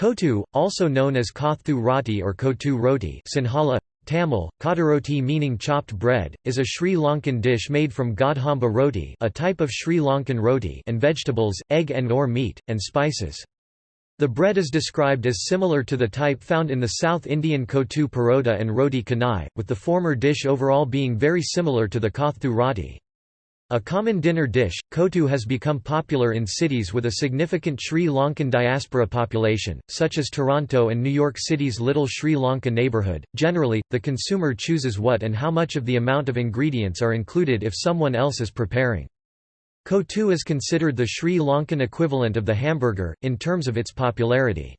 Kotu, also known as Kothu roti or Kotu roti Sinhala, Tamil, kadaroti meaning chopped bread, is a Sri Lankan dish made from godhamba roti a type of Sri Lankan roti and vegetables, egg and or meat, and spices. The bread is described as similar to the type found in the South Indian kotu parota and roti canai, with the former dish overall being very similar to the kothu roti. A common dinner dish, kotu has become popular in cities with a significant Sri Lankan diaspora population, such as Toronto and New York City's Little Sri Lanka neighbourhood. Generally, the consumer chooses what and how much of the amount of ingredients are included if someone else is preparing. Kotu is considered the Sri Lankan equivalent of the hamburger, in terms of its popularity.